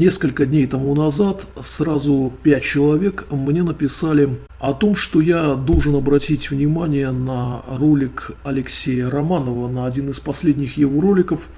Несколько дней тому назад сразу пять человек мне написали о том, что я должен обратить внимание на ролик Алексея Романова, на один из последних его роликов.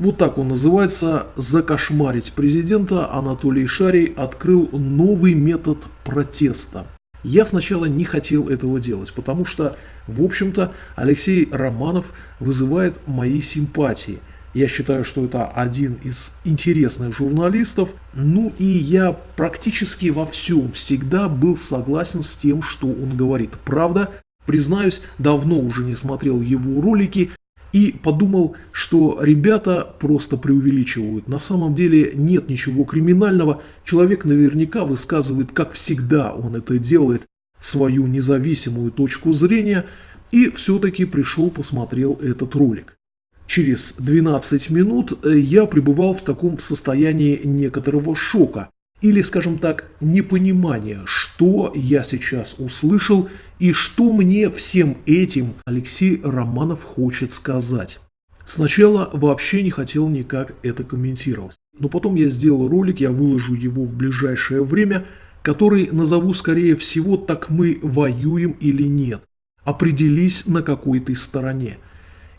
Вот так он называется «Закошмарить президента» Анатолий Шарий открыл новый метод протеста. Я сначала не хотел этого делать, потому что, в общем-то, Алексей Романов вызывает мои симпатии – я считаю, что это один из интересных журналистов. Ну и я практически во всем всегда был согласен с тем, что он говорит. Правда, признаюсь, давно уже не смотрел его ролики и подумал, что ребята просто преувеличивают. На самом деле нет ничего криминального. Человек наверняка высказывает, как всегда он это делает, свою независимую точку зрения и все-таки пришел посмотрел этот ролик. Через 12 минут э, я пребывал в таком состоянии некоторого шока или, скажем так, непонимания, что я сейчас услышал и что мне всем этим Алексей Романов хочет сказать. Сначала вообще не хотел никак это комментировать, но потом я сделал ролик, я выложу его в ближайшее время, который назову скорее всего «Так мы воюем или нет». Определись на какой ты стороне.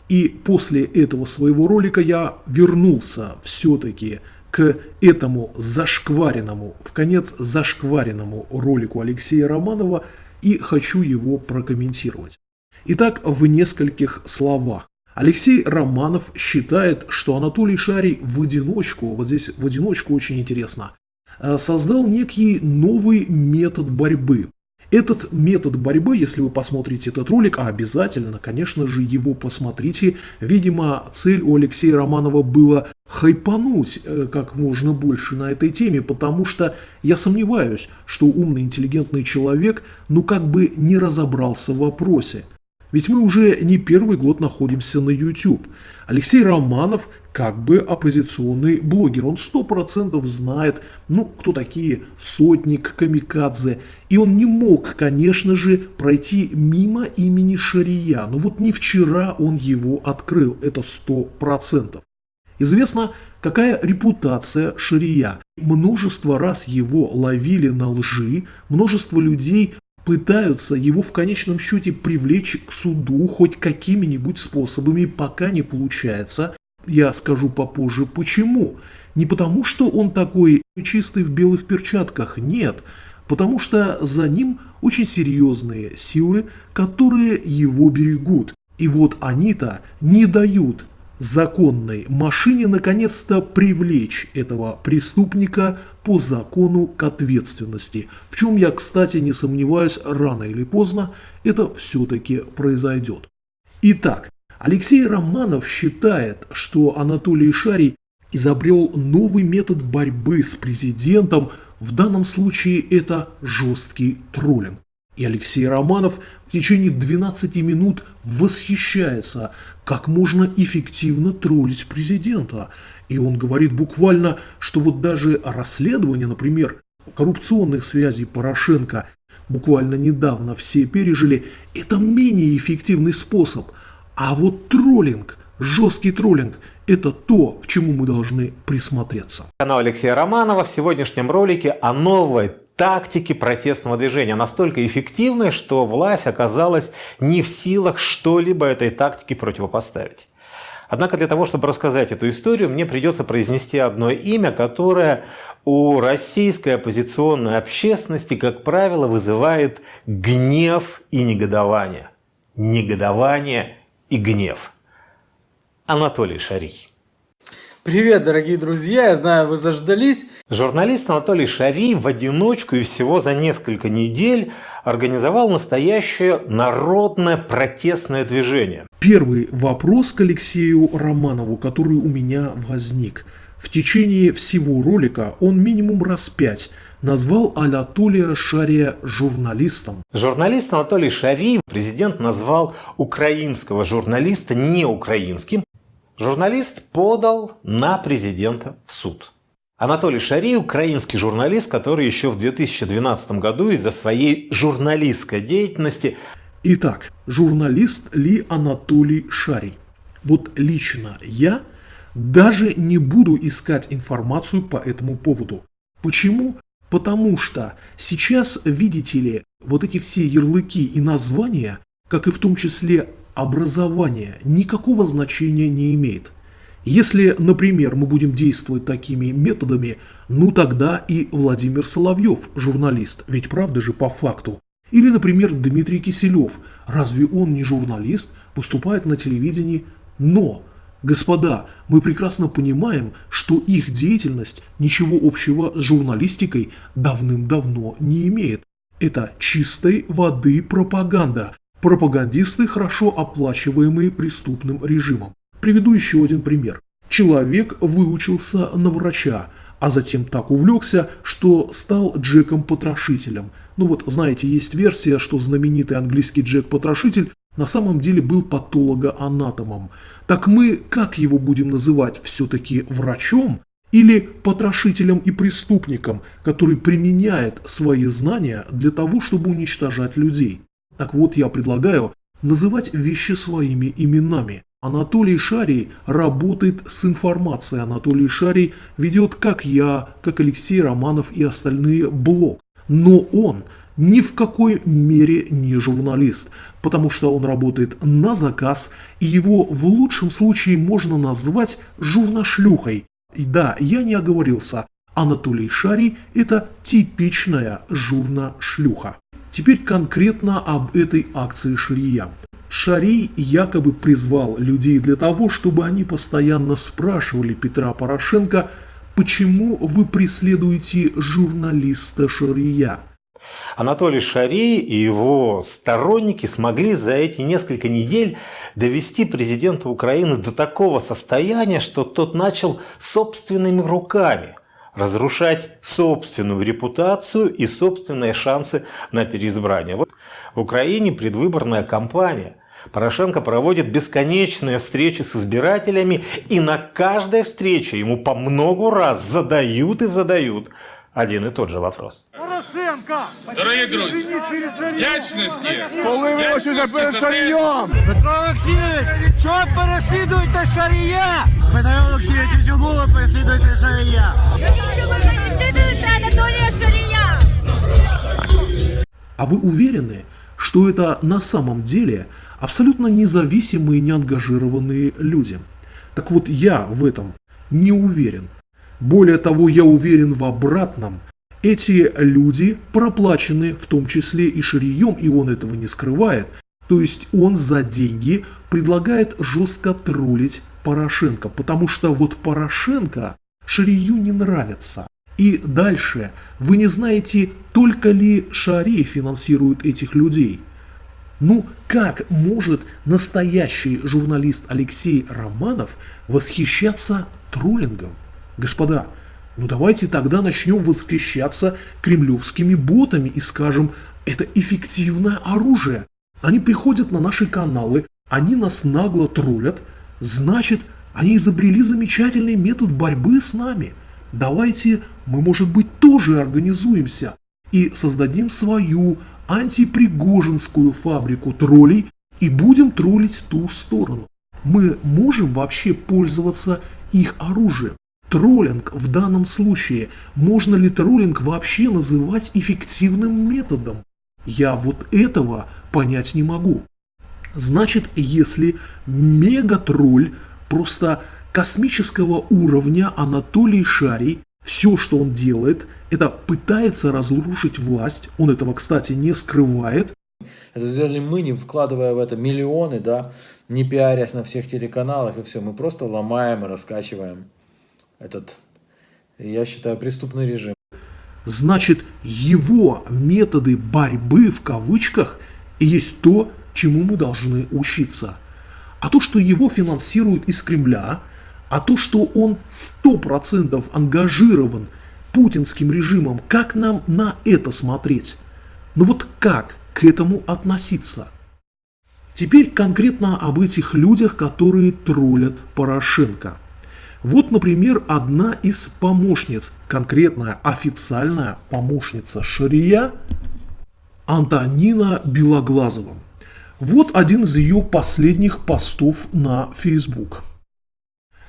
И после этого своего ролика я вернулся все-таки к этому зашкваренному, в конец зашкваренному ролику Алексея Романова и хочу его прокомментировать. Итак, в нескольких словах. Алексей Романов считает, что Анатолий Шарий в одиночку, вот здесь в одиночку очень интересно, э, создал некий новый метод борьбы. Этот метод борьбы, если вы посмотрите этот ролик, а обязательно, конечно же, его посмотрите. Видимо, цель у Алексея Романова была хайпануть э, как можно больше на этой теме, потому что я сомневаюсь, что умный, интеллигентный человек, ну как бы не разобрался в вопросе. Ведь мы уже не первый год находимся на YouTube. Алексей Романов как бы оппозиционный блогер. Он сто процентов знает, ну, кто такие Сотник, Камикадзе. И он не мог, конечно же, пройти мимо имени Шария. Но вот не вчера он его открыл, это сто процентов. Известно, какая репутация Шария. Множество раз его ловили на лжи, множество людей пытаются его в конечном счете привлечь к суду хоть какими-нибудь способами, пока не получается. Я скажу попозже почему. Не потому, что он такой чистый в белых перчатках, нет. Потому что за ним очень серьезные силы, которые его берегут. И вот они-то не дают законной машине наконец-то привлечь этого преступника по закону к ответственности. В чем я, кстати, не сомневаюсь, рано или поздно это все-таки произойдет. Итак, Алексей Романов считает, что Анатолий Шарий изобрел новый метод борьбы с президентом, в данном случае это жесткий троллинг. И Алексей Романов в течение 12 минут восхищается, как можно эффективно троллить президента. И он говорит буквально, что вот даже расследование, например, коррупционных связей Порошенко буквально недавно все пережили, это менее эффективный способ – а вот троллинг, жесткий троллинг, это то, к чему мы должны присмотреться. Канал Алексея Романова в сегодняшнем ролике о новой тактике протестного движения. Настолько эффективной, что власть оказалась не в силах что-либо этой тактике противопоставить. Однако для того, чтобы рассказать эту историю, мне придется произнести одно имя, которое у российской оппозиционной общественности, как правило, вызывает гнев и негодование. Негодование и гнев. Анатолий Шарий. Привет, дорогие друзья, я знаю, вы заждались. Журналист Анатолий Шарий в одиночку и всего за несколько недель организовал настоящее народное протестное движение. Первый вопрос к Алексею Романову, который у меня возник. В течение всего ролика он минимум раз пять назвал Анатолия Шария журналистом. Журналист Анатолий Шарий президент назвал украинского журналиста не украинским. Журналист подал на президента в суд. Анатолий Шарий – украинский журналист, который еще в 2012 году из-за своей журналистской деятельности... Итак, журналист ли Анатолий Шарий? Вот лично я Даже не буду искать информацию по этому поводу. Почему? Потому что сейчас, видите ли, вот эти все ярлыки и названия, как и в том числе образование, никакого значения не имеет. Если, например, мы будем действовать такими методами, ну тогда и Владимир Соловьев, журналист, ведь правда же по факту. Или, например, Дмитрий Киселев, разве он не журналист, выступает на телевидении, но Господа, мы прекрасно понимаем, что их деятельность ничего общего с журналистикой давным-давно не имеет. Это чистой воды пропаганда. Пропагандисты, хорошо оплачиваемые преступным режимом. Приведу еще один пример. Человек выучился на врача, а затем так увлекся, что стал Джеком-потрошителем. Ну вот, знаете, есть версия, что знаменитый английский Джек-потрошитель на самом деле был патологоанатомом. Так мы как его будем называть? Все-таки врачом? Или потрошителем и преступником, который применяет свои знания для того, чтобы уничтожать людей? Так вот, я предлагаю называть вещи своими именами. Анатолий Шарий работает с информацией. Анатолий Шарий ведет, как я, как Алексей Романов и остальные, блог. Но он ни в какой мере не журналист, потому что он работает на заказ, и его в лучшем случае можно назвать журнашлюхой. И да, я не оговорился, Анатолий Шарий – это типичная журнашлюха. Теперь конкретно об этой акции Шария. Шарий якобы призвал людей для того, чтобы они постоянно спрашивали Петра Порошенко, почему вы преследуете журналиста Шария. Анатолий Шарий и его сторонники смогли за эти несколько недель довести президента Украины до такого состояния, что тот начал собственными руками разрушать собственную репутацию и собственные шансы на переизбрание. Вот в Украине предвыборная кампания. Порошенко проводит бесконечные встречи с избирателями, и на каждой встрече ему по много раз задают и задают один и тот же вопрос. Порошенко! Дорогі друзі, вдячності! Коли ви очі за перед шарієм! Петро Олексійович, що переслідуєте шарія? Петро Олексійович, чому ви переслідуєте шарія? Анатолия Шария. А вы уверены, что это на самом деле абсолютно независимые, неангажированные люди? Так вот, я в этом не уверен. Более того, я уверен в обратном. эти люди проплачены, в том числе и Ширием, и он этого не скрывает. То есть он за деньги предлагает жестко троллить Порошенко, потому что вот Порошенко Шарию не нравится. И дальше, вы не знаете, только ли Шарий финансирует этих людей. Ну, как может настоящий журналист Алексей Романов восхищаться троллингом? Господа, ну давайте тогда начнем восхищаться кремлевскими ботами и скажем, это эффективное оружие. Они приходят на наши каналы, они нас нагло троллят, значит, они изобрели замечательный метод борьбы с нами. Давайте мы, может быть, тоже организуемся и создадим свою антипригожинскую фабрику троллей и будем троллить ту сторону. Мы можем вообще пользоваться их оружием. Троллинг в данном случае, можно ли троллинг вообще называть эффективным методом? Я вот этого понять не могу. Значит, если мегатролль просто космического уровня Анатолий Шарий, все, что он делает, это пытается разрушить власть, он этого, кстати, не скрывает. Это сделали мы, не вкладывая в это миллионы, да, не пиарясь на всех телеканалах и все. Мы просто ломаем и раскачиваем этот, я считаю, преступный режим. Значит, его методы борьбы в кавычках есть то, чему мы должны учиться. А то, что его финансируют из Кремля, а то, что он 100% ангажирован путинским режимом, как нам на это смотреть? Ну вот как к этому относиться? Теперь конкретно об этих людях, которые троллят Порошенко – вот, например, одна из помощниц, конкретная официальная помощница Шария, Антонина Белоглазова. Вот один из ее последних постов на Facebook.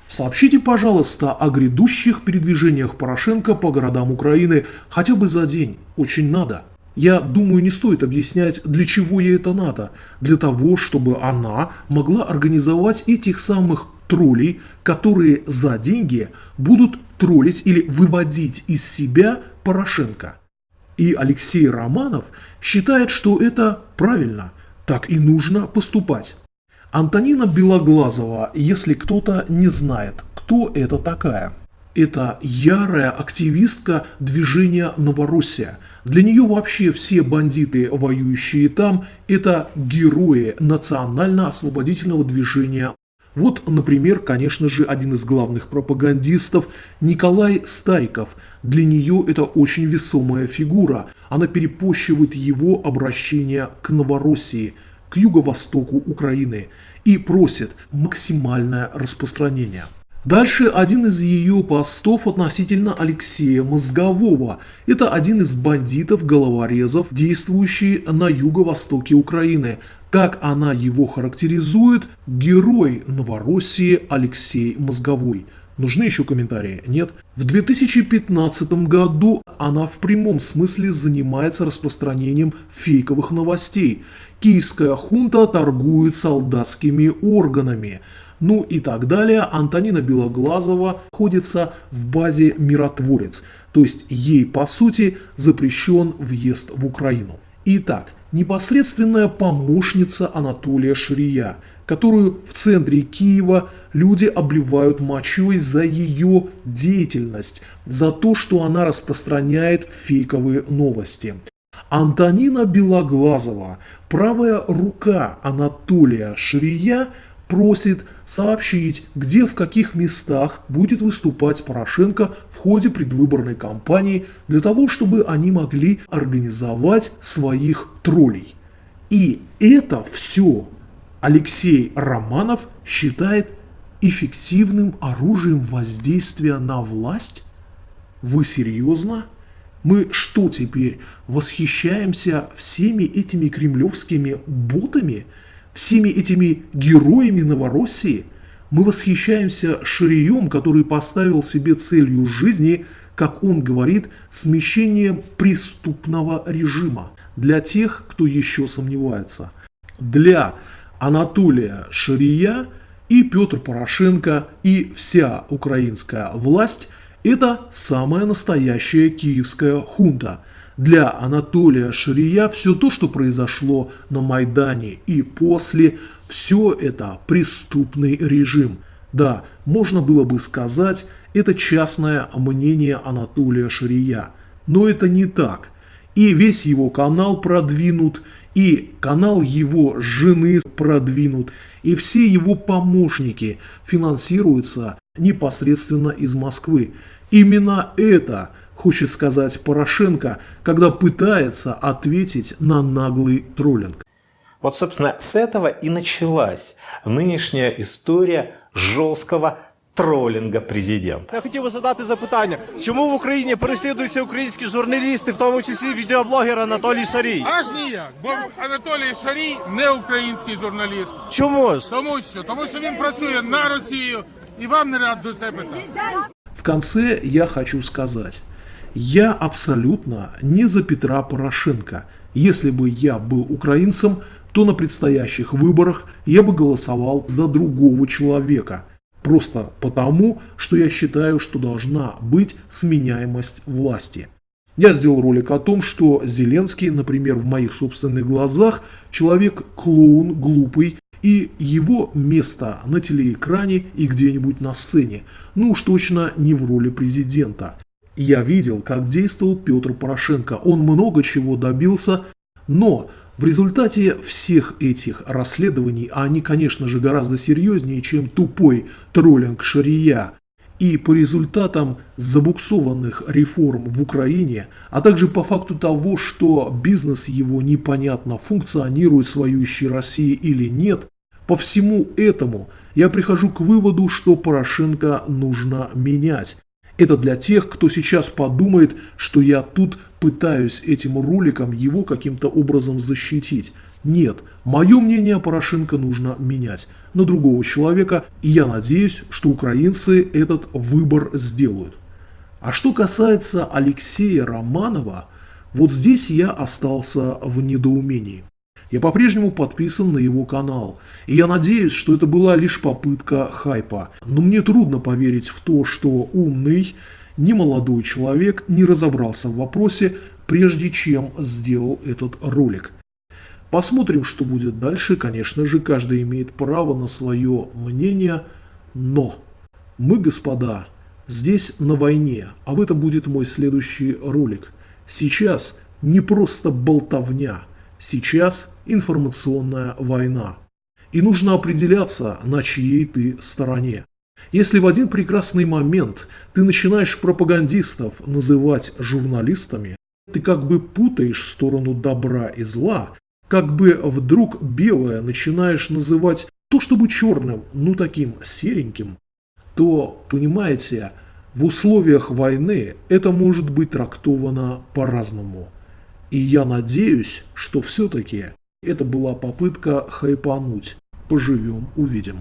Сообщите, пожалуйста, о грядущих передвижениях Порошенко по городам Украины хотя бы за день. Очень надо. Я думаю, не стоит объяснять, для чего ей это надо. Для того, чтобы она могла организовать этих самых троллей, которые за деньги будут троллить или выводить из себя Порошенко. И Алексей Романов считает, что это правильно, так и нужно поступать. Антонина Белоглазова, если кто-то не знает, кто это такая. Это ярая активистка движения «Новороссия». Для нее вообще все бандиты, воюющие там, это герои национально-освободительного движения вот, например, конечно же, один из главных пропагандистов Николай Стариков. Для нее это очень весомая фигура. Она перепощивает его обращение к Новороссии, к юго-востоку Украины и просит максимальное распространение. Дальше один из ее постов относительно Алексея Мозгового. Это один из бандитов-головорезов, действующий на юго-востоке Украины – как она его характеризует, герой Новороссии Алексей Мозговой. Нужны еще комментарии? Нет. В 2015 году она в прямом смысле занимается распространением фейковых новостей. Киевская хунта торгует солдатскими органами. Ну и так далее. Антонина Белоглазова находится в базе «Миротворец». То есть ей по сути запрещен въезд в Украину. Итак, непосредственная помощница Анатолия Ширия, которую в центре Киева люди обливают мочой за ее деятельность, за то, что она распространяет фейковые новости. Антонина Белоглазова, правая рука Анатолия Ширия, просит сообщить, где в каких местах будет выступать Порошенко в ходе предвыборной кампании для того, чтобы они могли организовать своих троллей. И это все Алексей Романов считает эффективным оружием воздействия на власть? Вы серьезно? Мы что теперь, восхищаемся всеми этими кремлевскими ботами – всеми этими героями Новороссии, мы восхищаемся Ширием, который поставил себе целью жизни, как он говорит, смещение преступного режима. Для тех, кто еще сомневается. Для Анатолия Ширия и Петр Порошенко и вся украинская власть – это самая настоящая киевская хунта – для Анатолия Ширия все то, что произошло на Майдане и после, все это преступный режим. Да, можно было бы сказать, это частное мнение Анатолия Ширия. Но это не так. И весь его канал продвинут, и канал его жены продвинут, и все его помощники финансируются непосредственно из Москвы. Именно это – хочет сказать Порошенко, когда пытается ответить на наглый троллинг. Вот, собственно, с этого и началась нынешняя історія жорсткого тролінга президента. Я хотів би задати запитання, чому в Україні переслідуються українські журналісти, в тому числі відеоблогер Анатолій Шарій? Аж ніяк, бо Анатолій Шарій не український журналіст. Чому ж? Тому що тому що він працює на Росію і вам не раджу це питати. В конце я хочу сказать. я абсолютно не за Петра Порошенко. Если бы я был украинцем, то на предстоящих выборах я бы голосовал за другого человека. Просто потому, что я считаю, что должна быть сменяемость власти. Я сделал ролик о том, что Зеленский, например, в моих собственных глазах, человек-клоун, глупый, и его место на телеэкране и где-нибудь на сцене, ну уж точно не в роли президента. Я видел, как действовал Петр Порошенко. Он много чего добился, но в результате всех этих расследований, а они, конечно же, гораздо серьезнее, чем тупой троллинг Шария, и по результатам забуксованных реформ в Украине, а также по факту того, что бизнес его непонятно функционирует в воюющей России или нет, по всему этому я прихожу к выводу, что Порошенко нужно менять. Это для тех, кто сейчас подумает, что я тут пытаюсь этим роликом его каким-то образом защитить. Нет, мое мнение Порошенко нужно менять на другого человека, и я надеюсь, что украинцы этот выбор сделают. А что касается Алексея Романова, вот здесь я остался в недоумении. Я по-прежнему подписан на его канал, и я надеюсь, что это была лишь попытка хайпа. Но мне трудно поверить в то, что умный, немолодой человек не разобрался в вопросе, прежде чем сделал этот ролик. Посмотрим, что будет дальше. Конечно же, каждый имеет право на свое мнение, но мы, господа, здесь на войне, а в этом будет мой следующий ролик. Сейчас не просто болтовня, сейчас информационная война. И нужно определяться, на чьей ты стороне. Если в один прекрасный момент ты начинаешь пропагандистов называть журналистами, ты как бы путаешь сторону добра и зла, как бы вдруг белое начинаешь называть то чтобы черным, ну таким сереньким, то, понимаете, в условиях войны это может быть трактовано по-разному. И я надеюсь, что все-таки это была попытка хайпануть. Поживем, увидим.